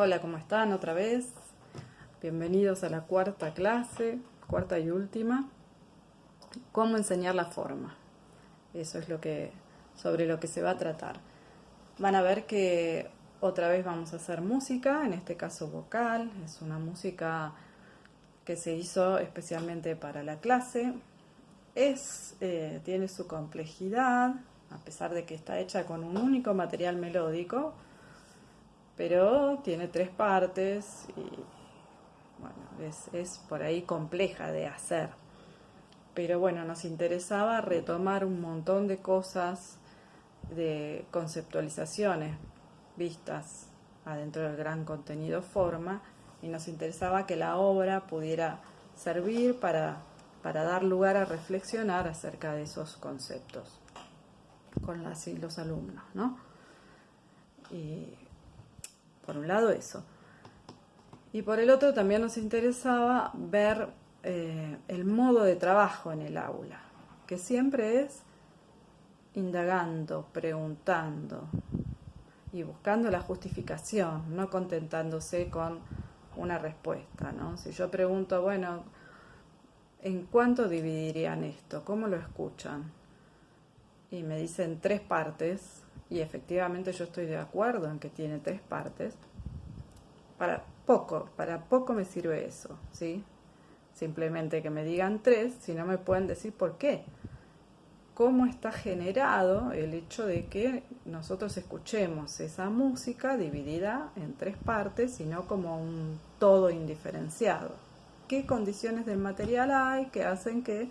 Hola, ¿cómo están otra vez? Bienvenidos a la cuarta clase, cuarta y última. ¿Cómo enseñar la forma? Eso es lo que, sobre lo que se va a tratar. Van a ver que otra vez vamos a hacer música, en este caso vocal. Es una música que se hizo especialmente para la clase. Es, eh, tiene su complejidad, a pesar de que está hecha con un único material melódico, pero tiene tres partes y bueno, es, por ahí compleja de hacer. Pero bueno, nos interesaba retomar un montón de cosas, de conceptualizaciones vistas adentro del gran contenido forma y nos interesaba que la obra pudiera servir para, para dar lugar a reflexionar acerca de esos conceptos con las los alumnos, ¿no? Y por un lado eso. Y por el otro también nos interesaba ver eh, el modo de trabajo en el aula, que siempre es indagando, preguntando y buscando la justificación, no contentándose con una respuesta. ¿no? Si yo pregunto, bueno, ¿en cuánto dividirían esto? ¿Cómo lo escuchan? Y me dicen tres partes, y efectivamente yo estoy de acuerdo en que tiene tres partes, para poco, para poco me sirve eso, ¿sí? Simplemente que me digan tres, si no me pueden decir por qué. Cómo está generado el hecho de que nosotros escuchemos esa música dividida en tres partes y no como un todo indiferenciado. ¿Qué condiciones del material hay que hacen que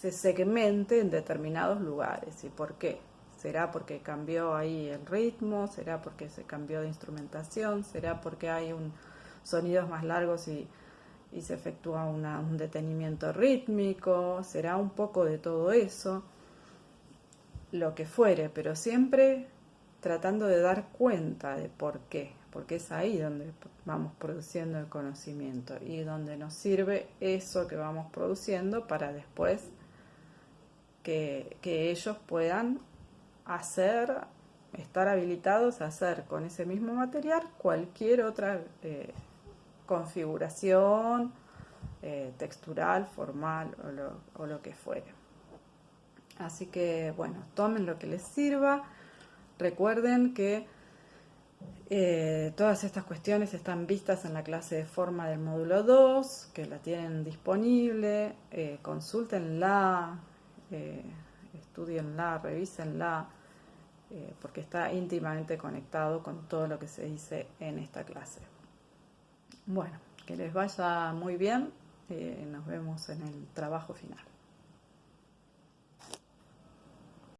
se segmente en determinados lugares y por qué. ¿Será porque cambió ahí el ritmo? ¿Será porque se cambió de instrumentación? ¿Será porque hay sonidos más largos y, se efectúa un detenimiento rítmico? ¿Será un poco de todo eso? Lo que fuere, pero siempre tratando de dar cuenta de por qué, porque es ahí donde vamos produciendo el conocimiento y donde nos sirve eso que vamos produciendo para después que, ellos puedan hacer, estar habilitados a hacer con ese mismo material cualquier otra eh, configuración eh, textural, formal o lo, que fuere. Así que bueno, tomen lo que les sirva. Recuerden que eh, todas estas cuestiones están vistas en la clase de forma del módulo 2, que la tienen disponible, consúltenla, estudienla, revísenla, eh, porque está íntimamente conectado con todo lo que se dice en esta clase. Bueno, que les vaya muy bien, eh, nos vemos en el trabajo final.